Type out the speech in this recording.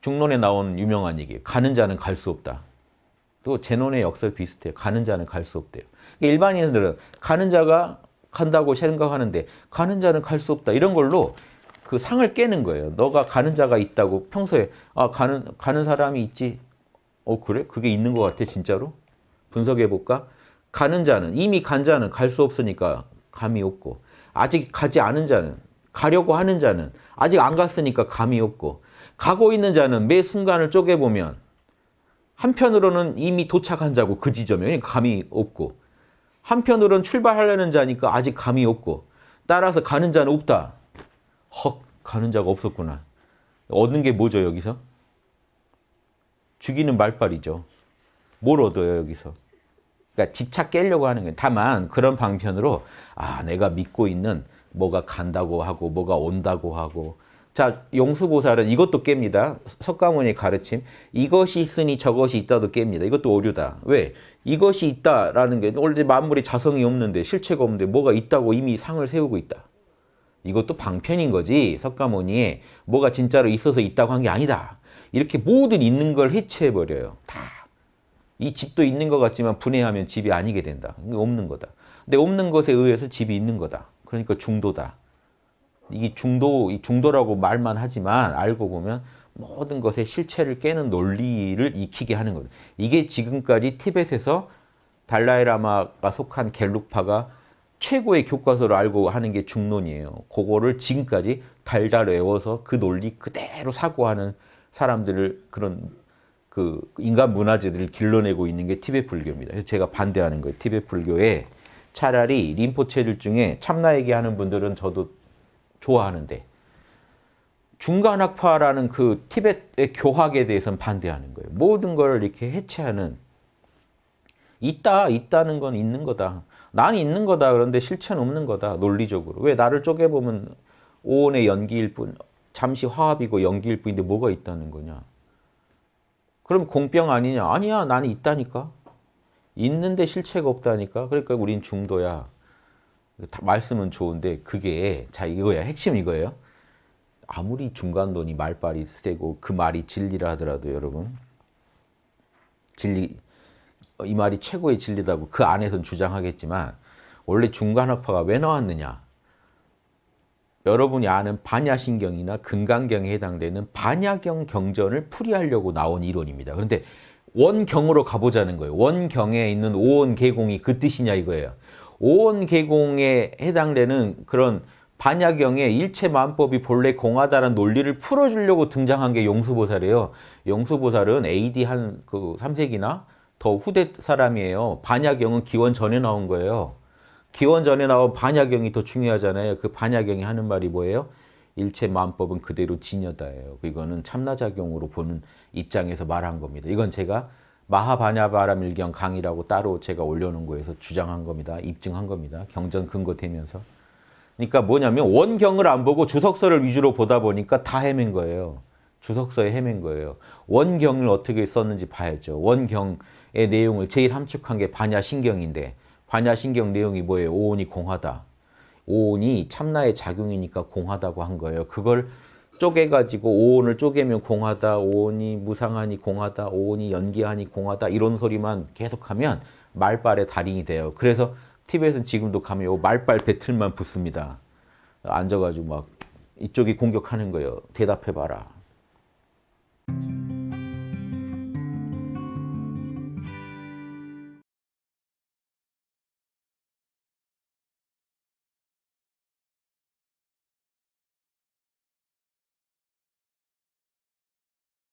중론에 나온 유명한 얘기예요. 가는 자는 갈 수 없다. 또 제논의 역설 비슷해요. 가는 자는 갈 수 없대요. 그러니까 일반인들은 가는 자가 간다고 생각하는데 가는 자는 갈 수 없다. 이런 걸로 그 상을 깨는 거예요. 너가 가는 자가 있다고 평소에 아 가는 가는 사람이 있지. 어 그래? 그게 있는 것 같아 진짜로? 분석해 볼까? 가는 자는 이미 간 자는 갈 수 없으니까 감이 없고 아직 가지 않은 자는 가려고 하는 자는 아직 안 갔으니까 감이 없고 가고 있는 자는 매 순간을 쪼개보면 한편으로는 이미 도착한 자고 그 지점에 감이 없고 한편으로는 출발하려는 자니까 아직 감이 없고 따라서 가는 자는 없다. 헉 가는 자가 없었구나. 얻는 게 뭐죠 여기서? 죽이는 말빨이죠. 뭘 얻어요 여기서? 그러니까 집착 깨려고 하는 거예요. 다만 그런 방편으로 아 내가 믿고 있는 뭐가 간다고 하고 뭐가 온다고 하고 자 용수보살은 이것도 깹니다. 석가모니 가르침 이것이 있으니 저것이 있다도 깹니다. 이것도 오류다. 왜? 이것이 있다라는 게 원래 만물이 자성이 없는데 실체가 없는데 뭐가 있다고 이미 상을 세우고 있다. 이것도 방편인 거지 석가모니에 뭐가 진짜로 있어서 있다고 한 게 아니다. 이렇게 모든 있는 걸 해체해버려요. 다. 이 집도 있는 것 같지만 분해하면 집이 아니게 된다. 없는 거다. 근데 없는 것에 의해서 집이 있는 거다. 그러니까 중도다. 이게 중도, 중도라고 말만 하지만 알고 보면 모든 것의 실체를 깨는 논리를 익히게 하는 거예요. 이게 지금까지 티벳에서 달라이라마가 속한 갤룩파가 최고의 교과서로 알고 하는 게 중론이에요. 그거를 지금까지 달달 외워서 그 논리 그대로 사고하는 사람들을 그런 그 인간 문화재들을 길러내고 있는 게 티베트 불교입니다. 제가 반대하는 거예요. 티베트 불교에 차라리 림포체들 중에 참나 얘기하는 분들은 저도 좋아하는데 중간학파라는 그 티베트의 교학에 대해서는 반대하는 거예요. 모든 걸 이렇게 해체하는 있다, 있다는 건 있는 거다. 난 있는 거다. 그런데 실체는 없는 거다. 논리적으로. 왜 나를 쪼개보면 오온의 연기일 뿐, 잠시 화합이고 연기일 뿐인데 뭐가 있다는 거냐. 그럼 공병 아니냐? 아니야, 나는 있다니까. 있는데 실체가 없다니까. 그러니까 우린 중도야. 말씀은 좋은데 그게 자 이거야. 핵심 이거예요. 아무리 중간론이 말빨이 세고 그 말이 진리라 하더라도 여러분 진리 이 말이 최고의 진리다고 그 안에선 주장하겠지만 원래 중간학파가 왜 나왔느냐? 여러분이 아는 반야신경이나 금강경에 해당되는 반야경 경전을 풀이하려고 나온 이론입니다. 그런데 원경으로 가보자는 거예요. 원경에 있는 오원계공이 그 뜻이냐 이거예요. 오원계공에 해당되는 그런 반야경의 일체만법이 본래 공하다는 논리를 풀어주려고 등장한 게 용수보살이에요. 용수보살은 AD 한 그 3세기나 더 후대 사람이에요. 반야경은 기원 전에 나온 거예요. 기원 전에 나온 반야경이 더 중요하잖아요. 그 반야경이 하는 말이 뭐예요? 일체 만법은 그대로 진여다예요. 이거는 참나작용으로 보는 입장에서 말한 겁니다. 이건 제가 마하바냐바라 밀경 강의라고 따로 제가 올려놓은 거에서 주장한 겁니다. 입증한 겁니다. 경전 근거 되면서. 그러니까 뭐냐면 원경을 안 보고 주석서를 위주로 보다 보니까 다 헤맨 거예요. 주석서에 헤맨 거예요. 원경을 어떻게 썼는지 봐야죠. 원경의 내용을 제일 함축한 게 반야신경인데 반야신경 내용이 뭐예요? 오온이 공하다. 오온이 참나의 작용이니까 공하다고 한 거예요. 그걸 쪼개가지고 오온을 쪼개면 공하다, 오온이 무상하니 공하다, 오온이 연기하니 공하다 이런 소리만 계속하면 말빨의 달인이 돼요. 그래서 티벳은 지금도 가면 말빨 배틀만 붙습니다. 앉아가지고 막 이쪽이 공격하는 거예요. 대답해봐라.